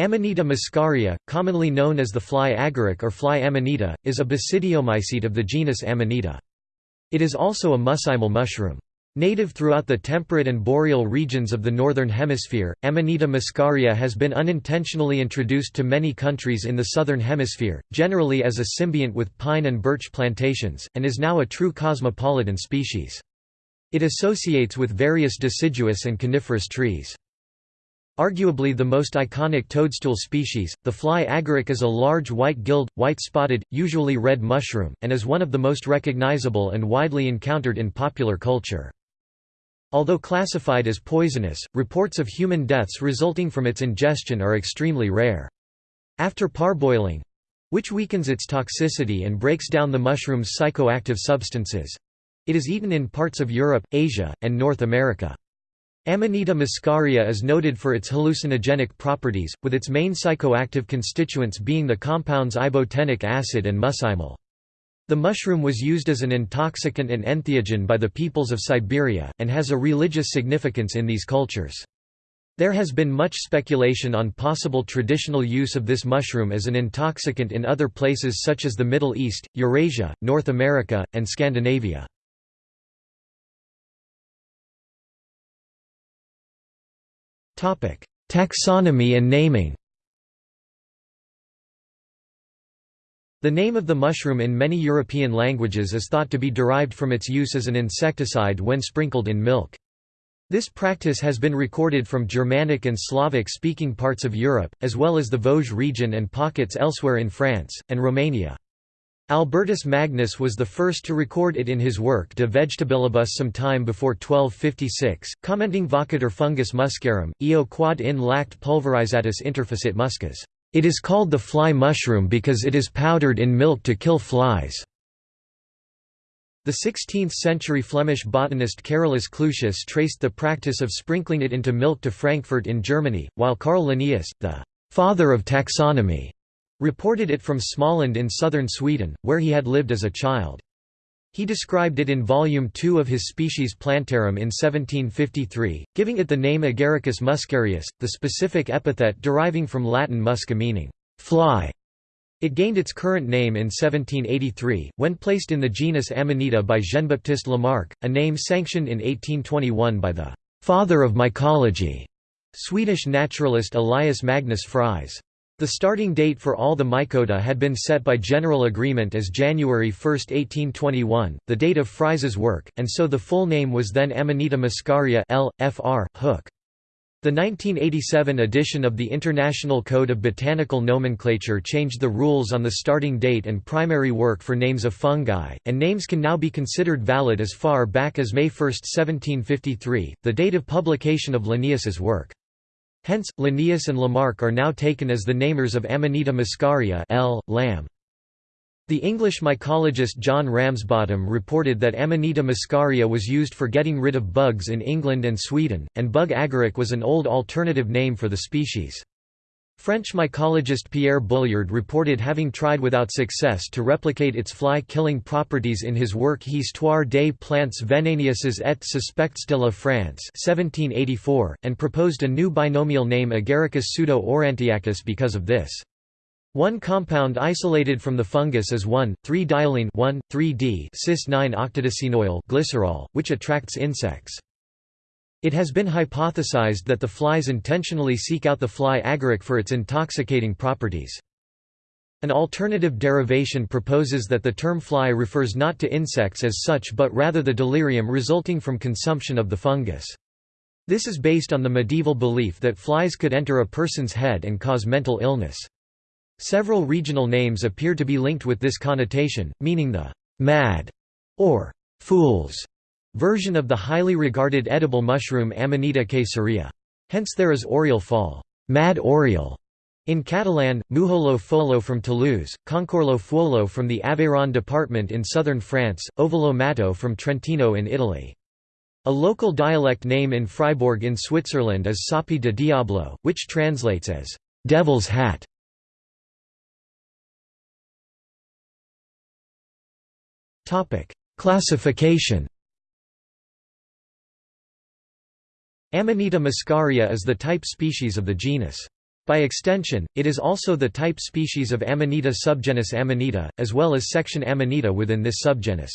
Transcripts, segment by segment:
Amanita muscaria, commonly known as the fly agaric or fly amanita, is a basidiomycete of the genus Amanita. It is also a muscimol mushroom. Native throughout the temperate and boreal regions of the Northern Hemisphere, Amanita muscaria has been unintentionally introduced to many countries in the Southern Hemisphere, generally as a symbiont with pine and birch plantations, and is now a true cosmopolitan species. It associates with various deciduous and coniferous trees. Arguably the most iconic toadstool species, the fly agaric is a large white-gilled, white-spotted, usually red mushroom, and is one of the most recognizable and widely encountered in popular culture. Although classified as poisonous, reports of human deaths resulting from its ingestion are extremely rare. After parboiling—which weakens its toxicity and breaks down the mushroom's psychoactive substances—it is eaten in parts of Europe, Asia, and North America. Amanita muscaria is noted for its hallucinogenic properties, with its main psychoactive constituents being the compounds ibotenic acid and muscimol. The mushroom was used as an intoxicant and entheogen by the peoples of Siberia, and has a religious significance in these cultures. There has been much speculation on possible traditional use of this mushroom as an intoxicant in other places such as the Middle East, Eurasia, North America, and Scandinavia. Taxonomy and naming The name of the mushroom in many European languages is thought to be derived from its use as an insecticide when sprinkled in milk. This practice has been recorded from Germanic and Slavic-speaking parts of Europe, as well as the Vosges region and pockets elsewhere in France, and Romania. Albertus Magnus was the first to record it in his work De Vegetabilibus some time before 1256, commenting Vocator fungus muscarum, eo quod in lact pulverizatus interficit muscas. It is called the fly mushroom because it is powdered in milk to kill flies. The 16th-century Flemish botanist Carolus Clusius traced the practice of sprinkling it into milk to Frankfurt in Germany, while Carl Linnaeus, the «father of taxonomy», reported it from Småland in southern Sweden, where he had lived as a child. He described it in Volume 2 of his Species Plantarum in 1753, giving it the name Agaricus muscarius, the specific epithet deriving from Latin musca meaning fly. It gained its current name in 1783, when placed in the genus Amanita by Jean-Baptiste Lamarck, a name sanctioned in 1821 by the «father of mycology» Swedish naturalist Elias Magnus Fries. The starting date for all the mycota had been set by general agreement as January 1, 1821, the date of Fries's work, and so the full name was then Amanita muscaria L. Fr. Hook. The 1987 edition of the International Code of Botanical Nomenclature changed the rules on the starting date and primary work for names of fungi, and names can now be considered valid as far back as May 1, 1753, the date of publication of Linnaeus's work. Hence, Linnaeus and Lamarck are now taken as the namers of Amanita muscaria L. Lam. The English mycologist John Ramsbottom reported that Amanita muscaria was used for getting rid of bugs in England and Sweden, and bug agaric was an old alternative name for the species. French mycologist Pierre Bulliard reported having tried without success to replicate its fly-killing properties in his work Histoire des plantes vénénieuses et suspectes de la France 1784, and proposed a new binomial name Agaricus pseudo-aurantiacus because of this. One compound isolated from the fungus is 1,3-diolein 1,3-D cis-9-octadecenoyl glycerol, which attracts insects. It has been hypothesized that the flies intentionally seek out the fly agaric for its intoxicating properties. An alternative derivation proposes that the term fly refers not to insects as such but rather the delirium resulting from consumption of the fungus. This is based on the medieval belief that flies could enter a person's head and cause mental illness. Several regional names appear to be linked with this connotation, meaning the mad or fools version of the highly regarded edible mushroom Amanita caesarea. Hence there is oriole fall mad oriole", in Catalan, Mujolo Folo from Toulouse, Concorlo Fuolo from the Aveyron department in southern France, Ovolo Matto from Trentino in Italy. A local dialect name in Fribourg in Switzerland is Sapi de Diablo, which translates as «devil's hat». Classification Amanita muscaria is the type species of the genus. By extension, it is also the type species of Amanita subgenus Amanita, as well as section Amanita within this subgenus.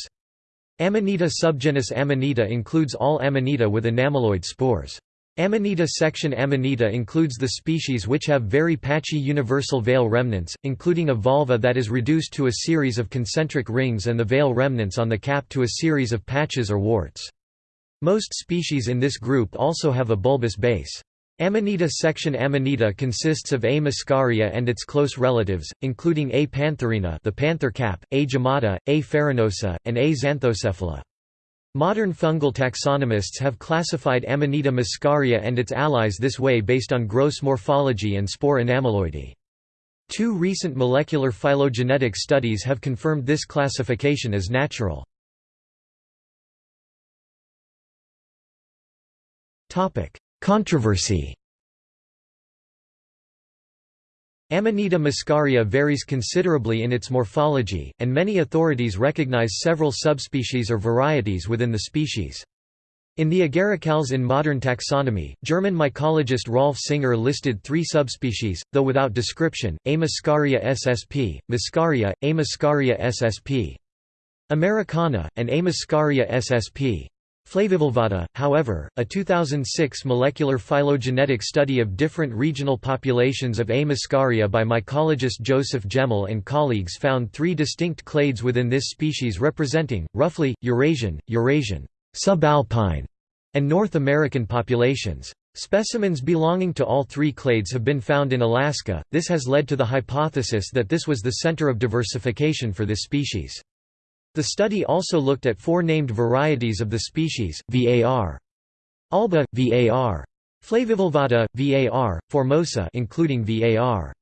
Amanita subgenus Amanita includes all Amanita with inamyloid spores. Amanita section Amanita includes the species which have very patchy universal veil remnants, including a volva that is reduced to a series of concentric rings and the veil remnants on the cap to a series of patches or warts. Most species in this group also have a bulbous base. Amanita section Amanita consists of A. muscaria and its close relatives, including A. pantherina the panther cap, A. gemmata, A. farinosa, and A. xanthocephala. Modern fungal taxonomists have classified Amanita muscaria and its allies this way based on gross morphology and spore inamyloidy. Two recent molecular phylogenetic studies have confirmed this classification as natural. Controversy Amanita muscaria varies considerably in its morphology, and many authorities recognize several subspecies or varieties within the species. In the Agaricales in modern taxonomy, German mycologist Rolf Singer listed three subspecies, though without description, A. muscaria ssp, Muscaria, A. muscaria ssp. Americana, and A. muscaria ssp. Flavivolvata, however, a 2006 molecular phylogenetic study of different regional populations of A. muscaria by mycologist Joseph Geml and colleagues found three distinct clades within this species representing, roughly, Eurasian, Eurasian, subalpine, and North American populations. Specimens belonging to all three clades have been found in Alaska, this has led to the hypothesis that this was the center of diversification for this species. The study also looked at four named varieties of the species, var. alba, var. flavivolvata, var. formosa including var.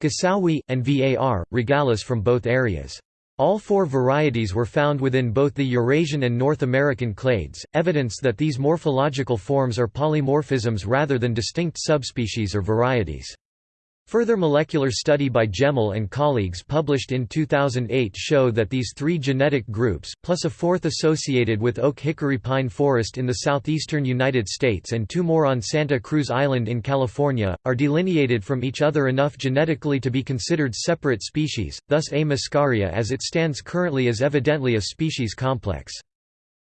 guessowii, and var. regalis from both areas. All four varieties were found within both the Eurasian and North American clades, evidence that these morphological forms are polymorphisms rather than distinct subspecies or varieties. Further molecular study by Geml and colleagues published in 2008 show that these three genetic groups, plus a fourth associated with oak hickory pine forest in the southeastern United States and two more on Santa Cruz Island in California, are delineated from each other enough genetically to be considered separate species, thus A. muscaria as it stands currently is evidently a species complex.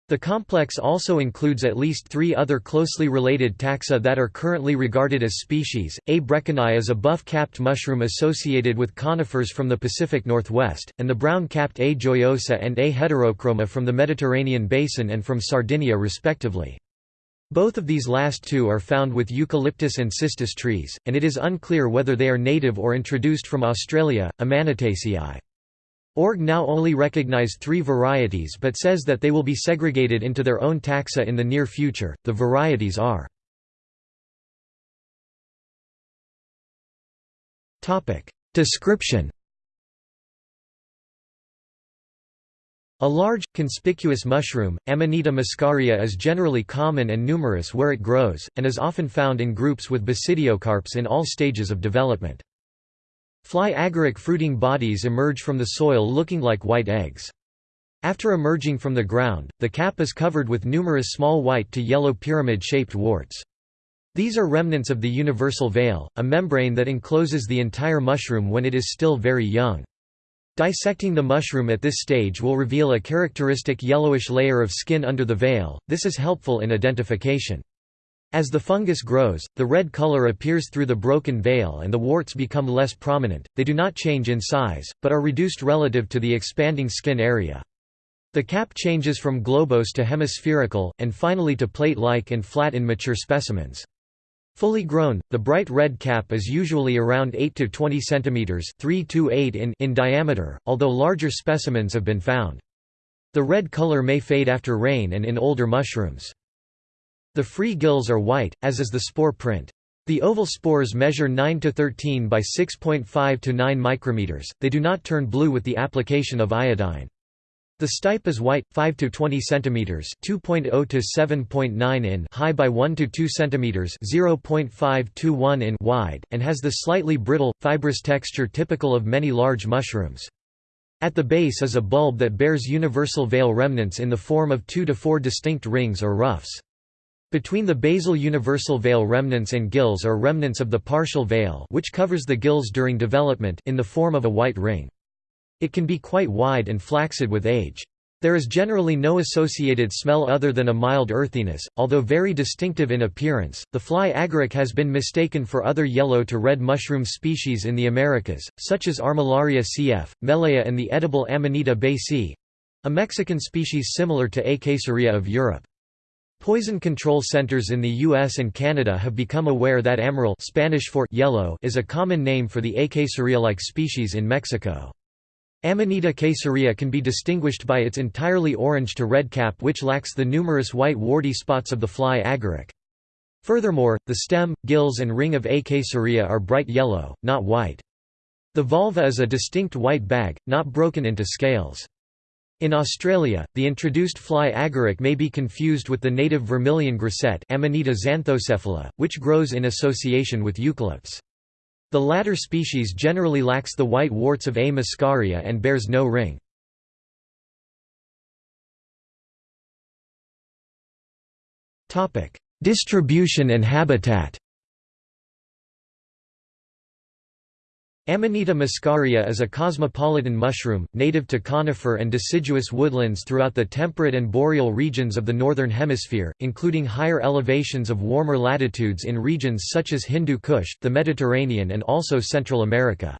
The complex also includes at least three other closely related taxa that are currently regarded as species. A. breckonii is a buff-capped mushroom associated with conifers from the Pacific Northwest, and the brown-capped A. gioiosa and A. heterochroma from the Mediterranean basin and from Sardinia respectively. Both of these last two are found with eucalyptus and cistus trees, and it is unclear whether they are native or introduced from Australia, Amanitaceae. Org now only recognize three varieties but says that they will be segregated into their own taxa in the near future. The varieties are Description A large, conspicuous mushroom, Amanita muscaria is generally common and numerous where it grows, and is often found in groups with basidiocarps in all stages of development. Fly agaric fruiting bodies emerge from the soil looking like white eggs. After emerging from the ground, the cap is covered with numerous small white to yellow pyramid-shaped warts. These are remnants of the universal veil, a membrane that encloses the entire mushroom when it is still very young. Dissecting the mushroom at this stage will reveal a characteristic yellowish layer of skin under the veil, this is helpful in identification. As the fungus grows, the red color appears through the broken veil and the warts become less prominent, they do not change in size, but are reduced relative to the expanding skin area. The cap changes from globose to hemispherical, and finally to plate-like and flat in mature specimens. Fully grown, the bright red cap is usually around 8 to 20 cm 3 to 8 in, in diameter, although larger specimens have been found. The red color may fade after rain and in older mushrooms. The free gills are white, as is the spore print. The oval spores measure 9 to 13 by 6.5 to 9 micrometers. They do not turn blue with the application of iodine. The stipe is white, 5 to 20 centimeters, 2.0 to 7.9 in high by 1 to 2 centimeters, 0.5 to 1 in wide, and has the slightly brittle, fibrous texture typical of many large mushrooms. At the base is a bulb that bears universal veil remnants in the form of 2 to 4 distinct rings or ruffs. Between the basal universal veil remnants and gills are remnants of the partial veil which covers the gills during development in the form of a white ring. It can be quite wide and flaccid with age. There is generally no associated smell other than a mild earthiness, although very distinctive in appearance. The fly agaric has been mistaken for other yellow to red mushroom species in the Americas, such as Armillaria cf., Mellea and the edible Amanita baecae a Mexican species similar to A. caesarea of Europe. Poison control centers in the US and Canada have become aware that amaryl Spanish for yellow is a common name for the A. caesarea-like species in Mexico. Amanita caesarea can be distinguished by its entirely orange to red cap which lacks the numerous white warty spots of the fly agaric. Furthermore, the stem, gills and ring of A. caesarea are bright yellow, not white. The volva is a distinct white bag, not broken into scales. In Australia, the introduced fly agaric may be confused with the native vermilion grisette Amanita xanthocephala, which grows in association with eucalypts. The latter species generally lacks the white warts of A. muscaria and bears no ring. Distribution and habitat Amanita muscaria is a cosmopolitan mushroom, native to conifer and deciduous woodlands throughout the temperate and boreal regions of the Northern Hemisphere, including higher elevations of warmer latitudes in regions such as Hindu Kush, the Mediterranean and also Central America.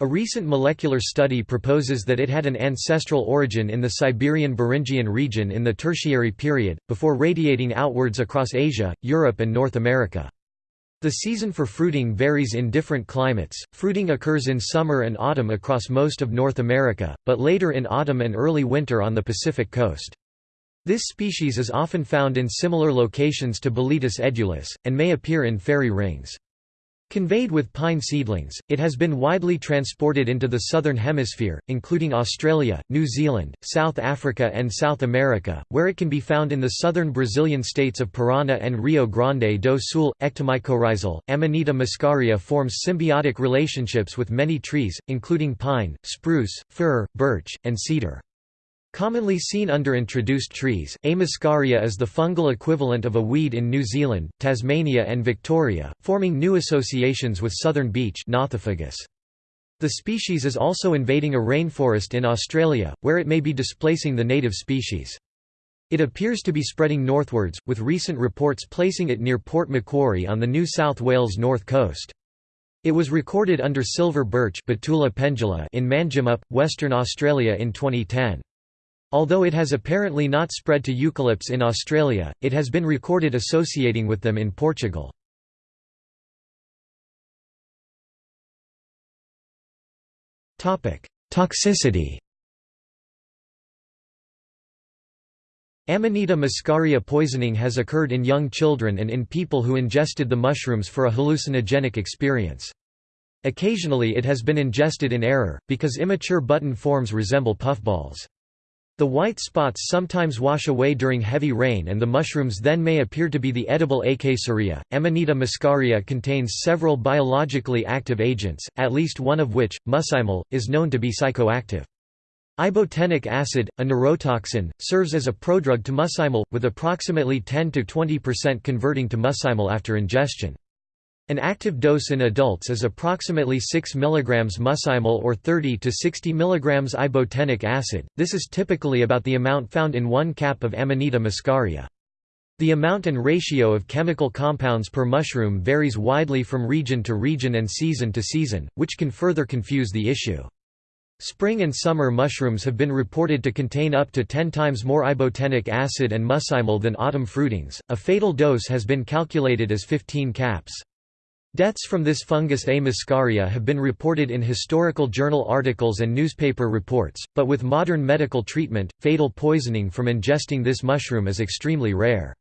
A recent molecular study proposes that it had an ancestral origin in the Siberian Beringian region in the Tertiary period, before radiating outwards across Asia, Europe and North America. The season for fruiting varies in different climates. Fruiting occurs in summer and autumn across most of North America, but later in autumn and early winter on the Pacific coast. This species is often found in similar locations to Boletus edulis, and may appear in fairy rings. Conveyed with pine seedlings, it has been widely transported into the southern hemisphere, including Australia, New Zealand, South Africa and South America, where it can be found in the southern Brazilian states of Paraná and Rio Grande do Sul. Ectomycorrhizal, Amanita muscaria forms symbiotic relationships with many trees, including pine, spruce, fir, birch, and cedar. Commonly seen under introduced trees, A. muscaria is the fungal equivalent of a weed in New Zealand, Tasmania and Victoria, forming new associations with southern beech. The species is also invading a rainforest in Australia, where it may be displacing the native species. It appears to be spreading northwards, with recent reports placing it near Port Macquarie on the New South Wales north coast. It was recorded under silver birch in Manjimup, Western Australia in 2010. Although it has apparently not spread to eucalypts in Australia, it has been recorded associating with them in Portugal. Toxicity Amanita muscaria poisoning has occurred in young children and in people who ingested the mushrooms for a hallucinogenic experience. Occasionally it has been ingested in error, because immature button forms resemble puffballs. The white spots sometimes wash away during heavy rain and the mushrooms then may appear to be the edible A. caesarea. Amanita muscaria contains several biologically active agents, at least one of which, muscimol, is known to be psychoactive. Ibotenic acid, a neurotoxin, serves as a prodrug to muscimol, with approximately 10–20% converting to muscimol after ingestion. An active dose in adults is approximately 6 mg muscimol or 30 to 60 mg ibotenic acid, this is typically about the amount found in one cap of Amanita muscaria. The amount and ratio of chemical compounds per mushroom varies widely from region to region and season to season, which can further confuse the issue. Spring and summer mushrooms have been reported to contain up to 10 times more ibotenic acid and muscimol than autumn fruitings. A fatal dose has been calculated as 15 caps. Deaths from this fungus A. muscaria have been reported in historical journal articles and newspaper reports, but with modern medical treatment, fatal poisoning from ingesting this mushroom is extremely rare.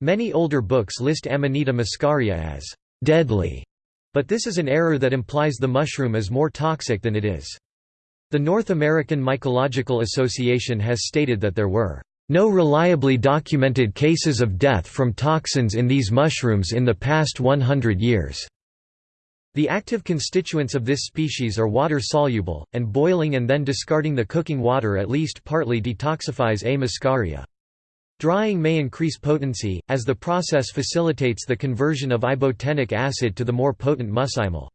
Many older books list Amanita muscaria as deadly, but this is an error that implies the mushroom is more toxic than it is. The North American Mycological Association has stated that there were no reliably documented cases of death from toxins in these mushrooms in the past 100 years. The active constituents of this species are water-soluble, and boiling and then discarding the cooking water at least partly detoxifies A. muscaria. Drying may increase potency, as the process facilitates the conversion of ibotenic acid to the more potent muscimol.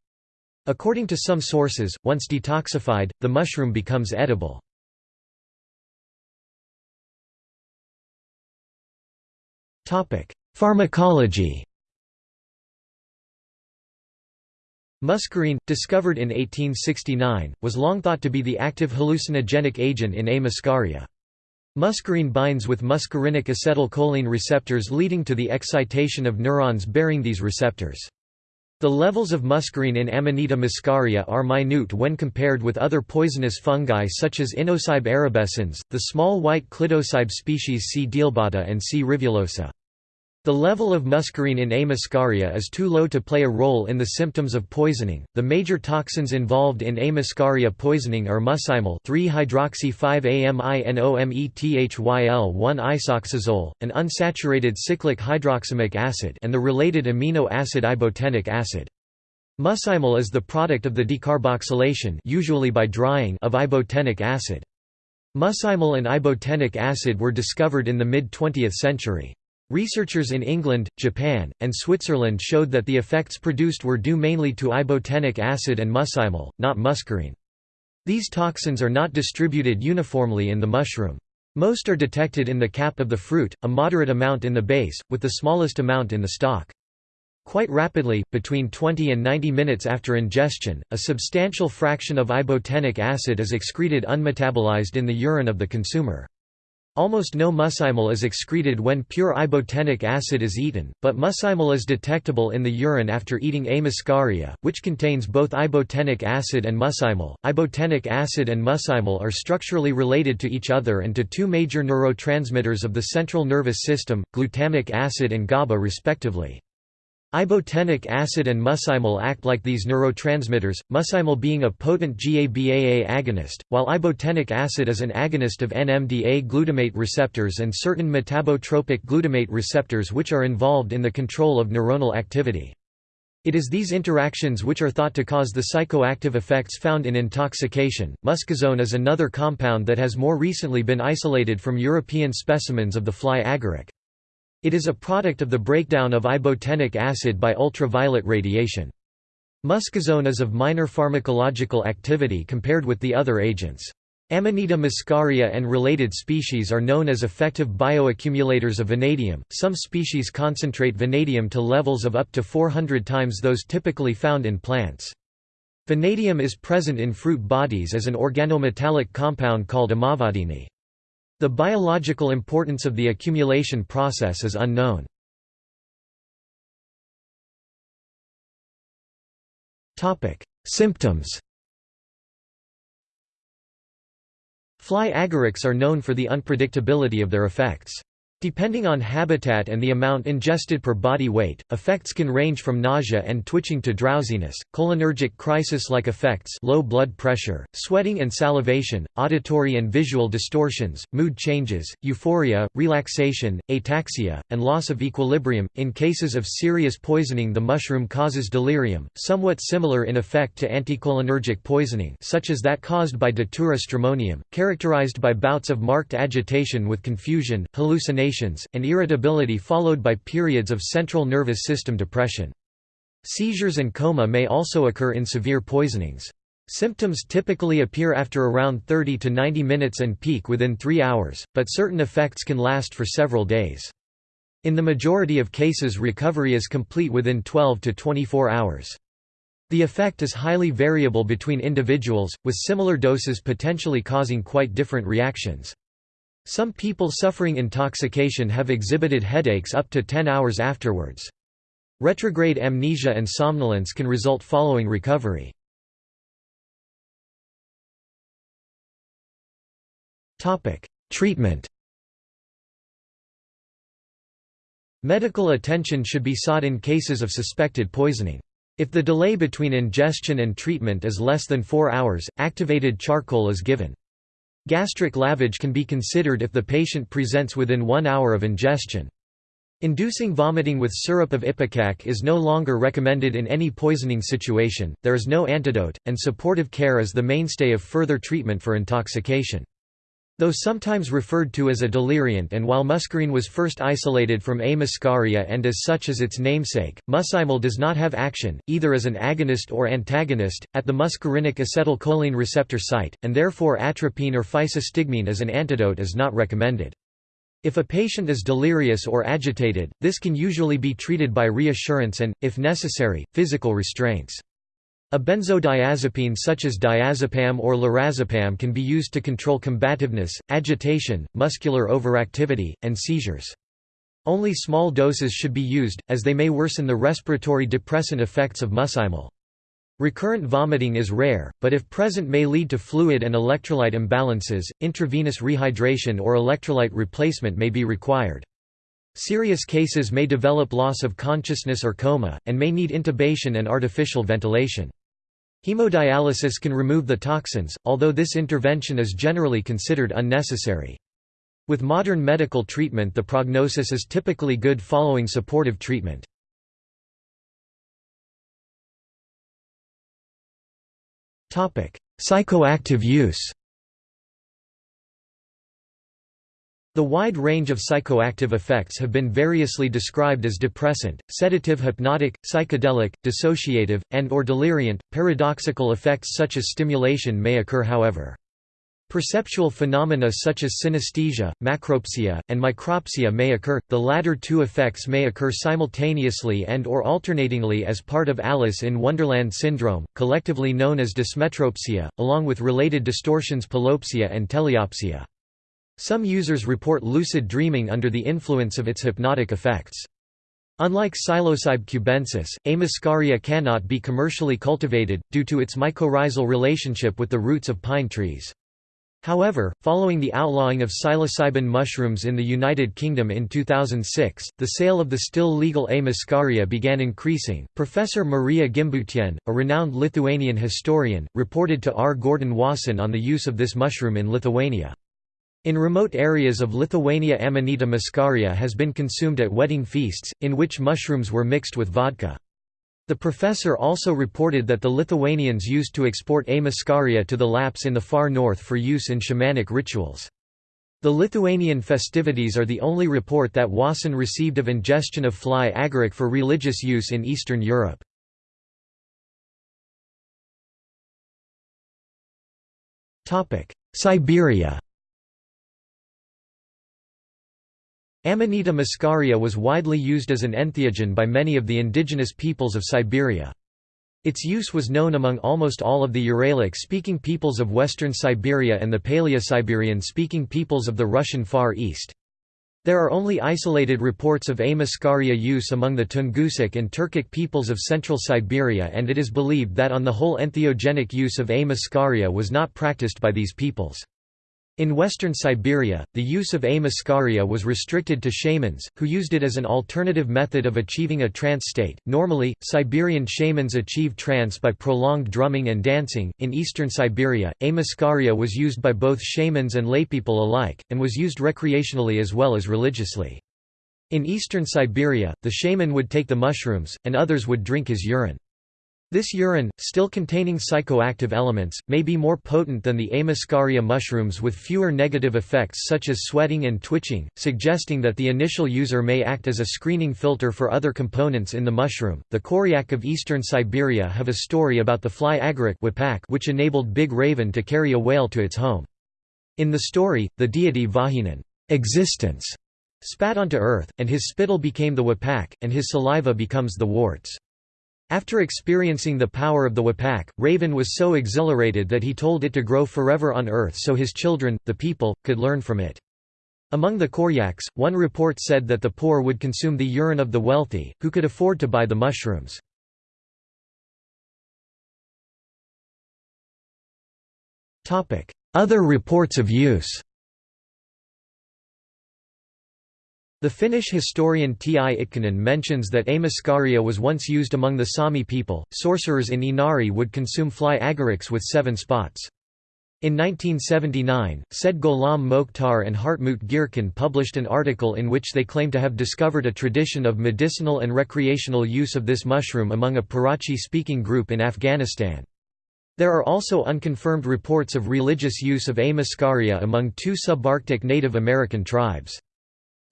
According to some sources, once detoxified, the mushroom becomes edible. Pharmacology Muscarine, discovered in 1869, was long thought to be the active hallucinogenic agent in A. muscaria. Muscarine binds with muscarinic acetylcholine receptors leading to the excitation of neurons bearing these receptors. The levels of muscarine in Amanita muscaria are minute when compared with other poisonous fungi such as Inocybe erubescens, the small white Clitocybe species C. dealbata and C. rivulosa. The level of muscarine in A. muscaria is too low to play a role in the symptoms of poisoning. The major toxins involved in A. muscaria poisoning are muscimol 3-hydroxy-5-aminomethyl-1-isoxazole, an unsaturated cyclic hydroxamic acid, and the related amino acid ibotenic acid. Muscimol is the product of the decarboxylation, usually by drying, of ibotenic acid. Muscimol and ibotenic acid were discovered in the mid-20th century. Researchers in England, Japan, and Switzerland showed that the effects produced were due mainly to ibotenic acid and muscimol, not muscarine. These toxins are not distributed uniformly in the mushroom. Most are detected in the cap of the fruit, a moderate amount in the base, with the smallest amount in the stalk. Quite rapidly, between 20 and 90 minutes after ingestion, a substantial fraction of ibotenic acid is excreted unmetabolized in the urine of the consumer. Almost no muscimol is excreted when pure ibotenic acid is eaten, but muscimol is detectable in the urine after eating A. muscaria, which contains both ibotenic acid and muscimol. Ibotenic acid and muscimol are structurally related to each other and to two major neurotransmitters of the central nervous system, glutamic acid and GABA respectively. Ibotenic acid and muscimol act like these neurotransmitters, muscimol being a potent GABAA agonist, while ibotenic acid is an agonist of NMDA glutamate receptors and certain metabotropic glutamate receptors which are involved in the control of neuronal activity. It is these interactions which are thought to cause the psychoactive effects found in intoxication. Muscazone is another compound that has more recently been isolated from European specimens of the fly agaric. It is a product of the breakdown of ibotenic acid by ultraviolet radiation. Muscazone is of minor pharmacological activity compared with the other agents. Amanita muscaria and related species are known as effective bioaccumulators of vanadium. Some species concentrate vanadium to levels of up to 400 times those typically found in plants. Vanadium is present in fruit bodies as an organometallic compound called amavadin. The biological importance of the accumulation process is unknown. Symptoms Fly agarics are known for the unpredictability of their effects. Depending on habitat and the amount ingested per body weight, effects can range from nausea and twitching to drowsiness, cholinergic crisis-like effects low blood pressure, sweating and salivation, auditory and visual distortions, mood changes, euphoria, relaxation, ataxia, and loss of equilibrium. In cases of serious poisoning the mushroom causes delirium, somewhat similar in effect to anticholinergic poisoning such as that caused by Datura stramonium, characterized by bouts of marked agitation with confusion, hallucination and irritability followed by periods of central nervous system depression. Seizures and coma may also occur in severe poisonings. Symptoms typically appear after around 30 to 90 minutes and peak within 3 hours, but certain effects can last for several days. In the majority of cases recovery is complete within 12 to 24 hours. The effect is highly variable between individuals, with similar doses potentially causing quite different reactions. Some people suffering intoxication have exhibited headaches up to 10 hours afterwards. Retrograde amnesia and somnolence can result following recovery. Treatment Medical attention should be sought in cases of suspected poisoning. If the delay between ingestion and treatment is less than 4 hours, activated charcoal is given. Gastric lavage can be considered if the patient presents within one hour of ingestion. Inducing vomiting with syrup of ipecac is no longer recommended in any poisoning situation, there is no antidote, and supportive care is the mainstay of further treatment for intoxication. Though sometimes referred to as a deliriant and while muscarine was first isolated from A. muscaria and as such as its namesake, muscimol does not have action, either as an agonist or antagonist, at the muscarinic acetylcholine receptor site, and therefore atropine or physostigmine as an antidote is not recommended. If a patient is delirious or agitated, this can usually be treated by reassurance and, if necessary, physical restraints. A benzodiazepine such as diazepam or lorazepam can be used to control combativeness, agitation, muscular overactivity, and seizures. Only small doses should be used, as they may worsen the respiratory depressant effects of muscimol. Recurrent vomiting is rare, but if present may lead to fluid and electrolyte imbalances, intravenous rehydration or electrolyte replacement may be required. Serious cases may develop loss of consciousness or coma, and may need intubation and artificial ventilation. Hemodialysis can remove the toxins, although this intervention is generally considered unnecessary. With modern medical treatment the prognosis is typically good following supportive treatment. Psychoactive use The wide range of psychoactive effects have been variously described as depressant, sedative hypnotic, psychedelic, dissociative, and or deliriant. Paradoxical effects such as stimulation may occur however. Perceptual phenomena such as synesthesia, macropsia, and micropsia may occur, the latter two effects may occur simultaneously and or alternatingly as part of Alice in Wonderland syndrome, collectively known as dysmetropsia, along with related distortions polopsia and teleopsia. Some users report lucid dreaming under the influence of its hypnotic effects. Unlike Psilocybe cubensis, A. muscaria cannot be commercially cultivated, due to its mycorrhizal relationship with the roots of pine trees. However, following the outlawing of psilocybin mushrooms in the United Kingdom in 2006, the sale of the still legal A. muscaria began increasing. Professor Maria Gimbutienė, a renowned Lithuanian historian, reported to R. Gordon Wasson on the use of this mushroom in Lithuania. In remote areas of Lithuania Amanita muscaria has been consumed at wedding feasts, in which mushrooms were mixed with vodka. The professor also reported that the Lithuanians used to export A. muscaria to the Lapps in the far north for use in shamanic rituals. The Lithuanian festivities are the only report that Wasson received of ingestion of fly agaric for religious use in Eastern Europe. Siberia Amanita muscaria was widely used as an entheogen by many of the indigenous peoples of Siberia. Its use was known among almost all of the Uralic-speaking peoples of western Siberia and the Paleo-Siberian-speaking peoples of the Russian Far East. There are only isolated reports of A. muscaria use among the Tungusic and Turkic peoples of central Siberia and it is believed that on the whole entheogenic use of A. muscaria was not practiced by these peoples. In western Siberia, the use of A. muscaria was restricted to shamans, who used it as an alternative method of achieving a trance state. Normally, Siberian shamans achieve trance by prolonged drumming and dancing. In eastern Siberia, A. muscaria was used by both shamans and laypeople alike, and was used recreationally as well as religiously. In eastern Siberia, the shaman would take the mushrooms, and others would drink his urine. This urine, still containing psychoactive elements, may be more potent than the A. mushrooms with fewer negative effects such as sweating and twitching, suggesting that the initial user may act as a screening filter for other components in the mushroom. The Koryak of eastern Siberia have a story about the fly agaric which enabled Big Raven to carry a whale to its home. In the story, the deity Vahiyinin existence spat onto earth, and his spittle became the wapaq, and his saliva becomes the warts. After experiencing the power of the Wapaq, Raven was so exhilarated that he told it to grow forever on earth so his children, the people, could learn from it. Among the Koryaks, one report said that the poor would consume the urine of the wealthy, who could afford to buy the mushrooms. Other reports of use The Finnish historian T. I. Itkonen mentions that A. muscaria was once used among the Sami people. Sorcerers in Inari would consume fly agarics with seven spots. In 1979, said Gholam Mokhtar and Hartmut Geerken published an article in which they claim to have discovered a tradition of medicinal and recreational use of this mushroom among a Parachi-speaking group in Afghanistan. There are also unconfirmed reports of religious use of A. muscaria among two subarctic Native American tribes.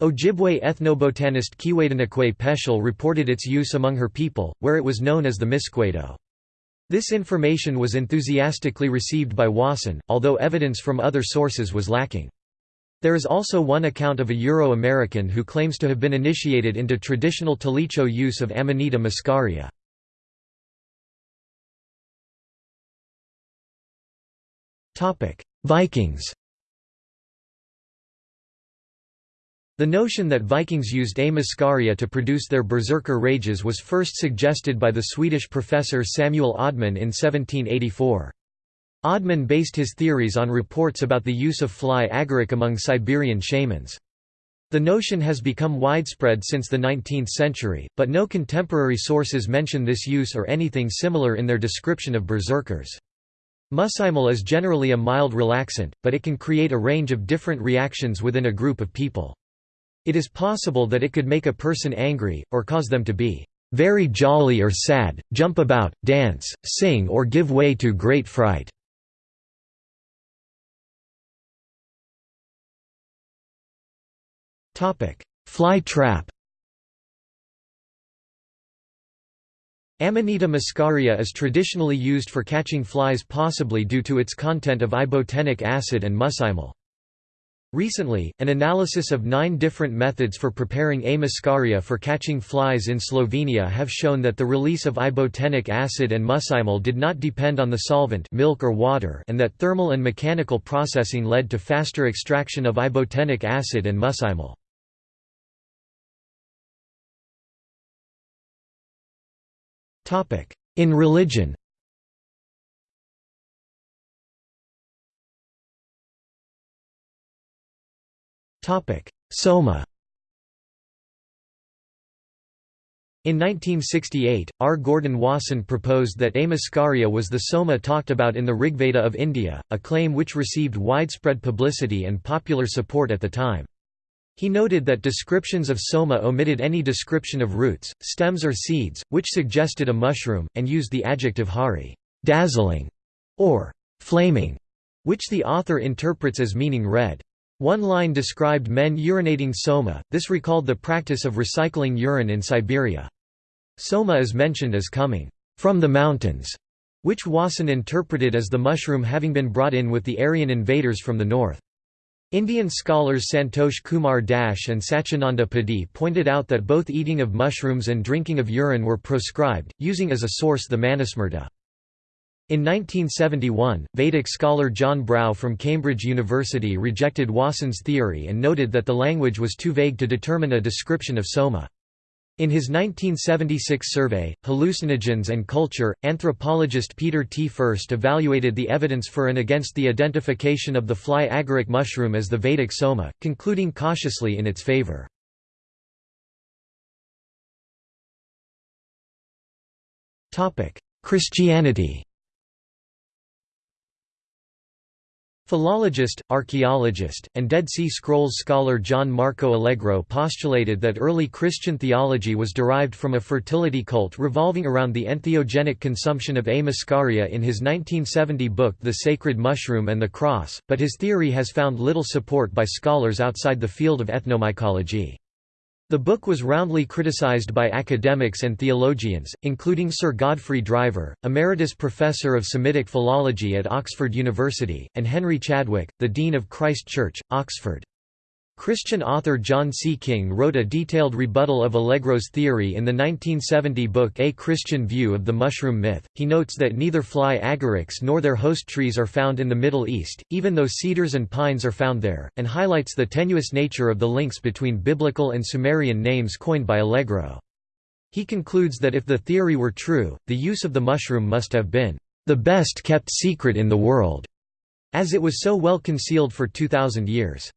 Ojibwe ethnobotanist Keewaydinoquay Peschel reported its use among her people, where it was known as the Misquedo. This information was enthusiastically received by Wasson, although evidence from other sources was lacking. There is also one account of a Euro-American who claims to have been initiated into traditional Tlicho use of Amanita muscaria. Vikings The notion that Vikings used A. muscaria to produce their berserker rages was first suggested by the Swedish professor Samuel Ödmann in 1784. Ödmann based his theories on reports about the use of fly agaric among Siberian shamans. The notion has become widespread since the 19th century, but no contemporary sources mention this use or anything similar in their description of berserkers. Muscimol is generally a mild relaxant, but it can create a range of different reactions within a group of people. It is possible that it could make a person angry, or cause them to be very jolly or sad, jump about, dance, sing or give way to great fright. Fly trap Amanita muscaria is traditionally used for catching flies possibly due to its content of ibotenic acid and muscimol. Recently, an analysis of nine different methods for preparing A. muscaria for catching flies in Slovenia have shown that the release of ibotenic acid and muscimol did not depend on the solvent milk or water and that thermal and mechanical processing led to faster extraction of ibotenic acid and muscimol. In religion Soma In 1968, R. Gordon Wasson proposed that A. was the soma talked about in the Rigveda of India, a claim which received widespread publicity and popular support at the time. He noted that descriptions of soma omitted any description of roots, stems or seeds, which suggested a mushroom, and used the adjective hari dazzling", or flaming, which the author interprets as meaning red. One line described men urinating soma, this recalled the practice of recycling urine in Siberia. Soma is mentioned as coming from the mountains, which Wasson interpreted as the mushroom having been brought in with the Aryan invaders from the north. Indian scholars Santosh Kumar Dash and Sachinanda Padi pointed out that both eating of mushrooms and drinking of urine were proscribed, using as a source the Manusmriti. In 1971, Vedic scholar John Brough from Cambridge University rejected Wasson's theory and noted that the language was too vague to determine a description of soma. In his 1976 survey, Hallucinogens and Culture, anthropologist Peter T. Furst evaluated the evidence for and against the identification of the fly agaric mushroom as the Vedic soma, concluding cautiously in its favor. Christianity Philologist, archaeologist, and Dead Sea Scrolls scholar John Marco Allegro postulated that early Christian theology was derived from a fertility cult revolving around the entheogenic consumption of A. muscaria in his 1970 book The Sacred Mushroom and the Cross, but his theory has found little support by scholars outside the field of ethnomycology. The book was roundly criticized by academics and theologians, including Sir Godfrey Driver, Emeritus Professor of Semitic Philology at Oxford University, and Henry Chadwick, the Dean of Christ Church, Oxford. Christian author John C. King wrote a detailed rebuttal of Allegro's theory in the 1970 book A Christian View of the Mushroom Myth. He notes that neither fly agarics nor their host trees are found in the Middle East, even though cedars and pines are found there, and highlights the tenuous nature of the links between biblical and Sumerian names coined by Allegro. He concludes that if the theory were true, the use of the mushroom must have been the best kept secret in the world, as it was so well concealed for 2,000 years.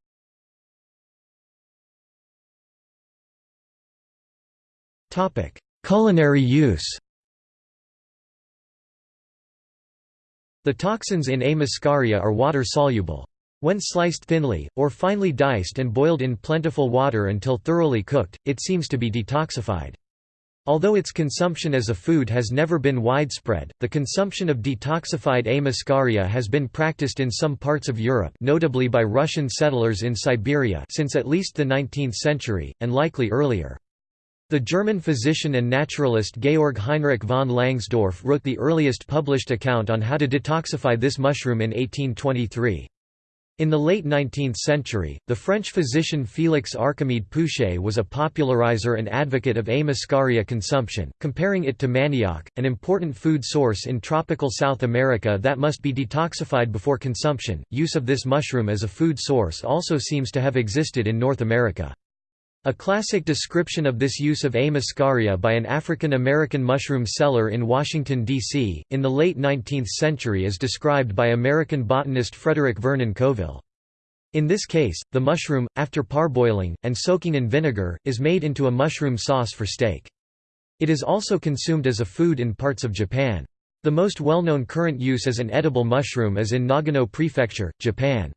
Topic: Culinary use. The toxins in A. muscaria are water-soluble. When sliced thinly, or finely diced and boiled in plentiful water until thoroughly cooked, it seems to be detoxified. Although its consumption as a food has never been widespread, the consumption of detoxified A. muscaria has been practiced in some parts of Europe notably by Russian settlers in Siberia since at least the 19th century, and likely earlier. The German physician and naturalist Georg Heinrich von Langsdorff wrote the earliest published account on how to detoxify this mushroom in 1823. In the late 19th century, the French physician Félix Archimede Pouchet was a popularizer and advocate of A. muscaria consumption, comparing it to manioc, an important food source in tropical South America that must be detoxified before consumption. Use of this mushroom as a food source also seems to have existed in North America. A classic description of this use of A. muscaria by an African-American mushroom seller in Washington, D.C., in the late 19th century is described by American botanist Frederick Vernon Coville. In this case, the mushroom, after parboiling, and soaking in vinegar, is made into a mushroom sauce for steak. It is also consumed as a food in parts of Japan. The most well-known current use as an edible mushroom is in Nagano Prefecture, Japan.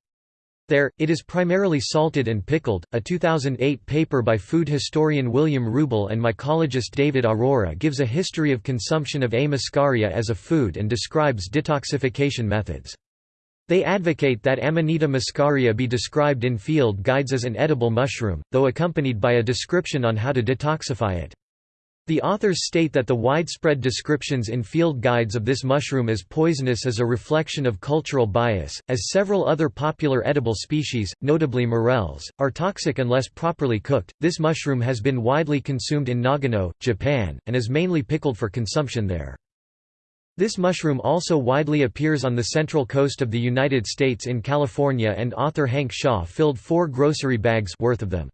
There, it is primarily salted and pickled. A 2008 paper by food historian William Rubel and mycologist David Arora gives a history of consumption of A. muscaria as a food and describes detoxification methods. They advocate that Amanita muscaria be described in field guides as an edible mushroom, though accompanied by a description on how to detoxify it. The authors state that the widespread descriptions in field guides of this mushroom as poisonous is a reflection of cultural bias, as several other popular edible species, notably morels, are toxic unless properly cooked. This mushroom has been widely consumed in Nagano, Japan, and is mainly pickled for consumption there. This mushroom also widely appears on the central coast of the United States in California and author Hank Shaw filled four grocery bags worth of them.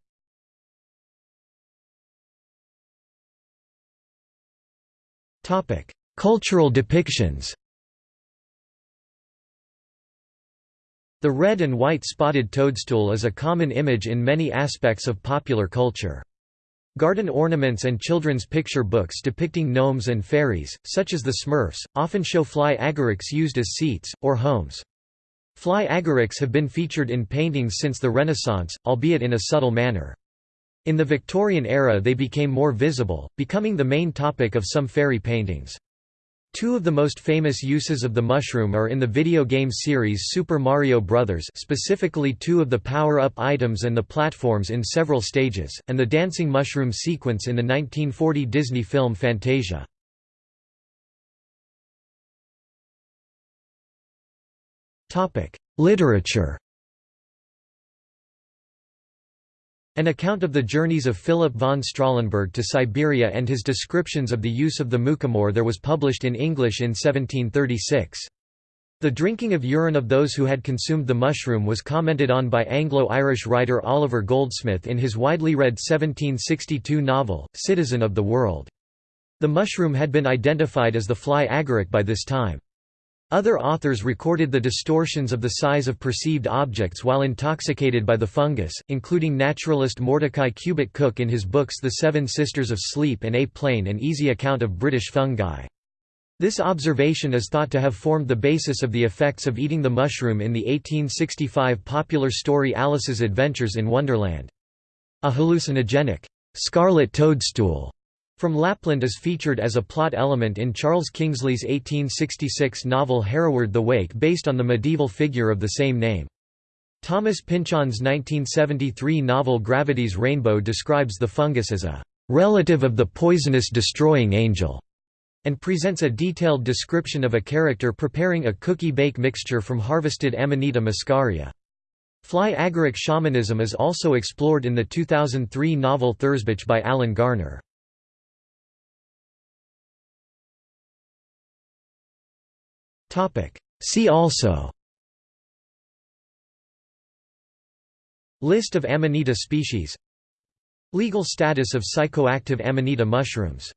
Cultural depictions The red and white spotted toadstool is a common image in many aspects of popular culture. Garden ornaments and children's picture books depicting gnomes and fairies, such as the Smurfs, often show fly agarics used as seats, or homes. Fly agarics have been featured in paintings since the Renaissance, albeit in a subtle manner. In the Victorian era they became more visible, becoming the main topic of some fairy paintings. Two of the most famous uses of the mushroom are in the video game series Super Mario Bros. specifically two of the power-up items and the platforms in several stages, and the dancing mushroom sequence in the 1940 Disney film Fantasia. Literature An account of the journeys of Philip von Strahlenberg to Siberia and his descriptions of the use of the mukhomor there was published in English in 1736. The drinking of urine of those who had consumed the mushroom was commented on by Anglo-Irish writer Oliver Goldsmith in his widely read 1762 novel, Citizen of the World. The mushroom had been identified as the fly agaric by this time. Other authors recorded the distortions of the size of perceived objects while intoxicated by the fungus, including naturalist Mordecai Cubitt Cooke in his books The Seven Sisters of Sleep and A Plain and Easy Account of British Fungi. This observation is thought to have formed the basis of the effects of eating the mushroom in the 1865 popular story Alice's Adventures in Wonderland. A hallucinogenic, scarlet toadstool from Lapland is featured as a plot element in Charles Kingsley's 1866 novel Hereward the Wake based on the medieval figure of the same name. Thomas Pynchon's 1973 novel Gravity's Rainbow describes the fungus as a relative of the poisonous destroying angel, and presents a detailed description of a character preparing a cookie-bake mixture from harvested Amanita muscaria. Fly agaric shamanism is also explored in the 2003 novel Thursbitch by Alan Garner. See also. List of Amanita species. Legal status of psychoactive Amanita mushrooms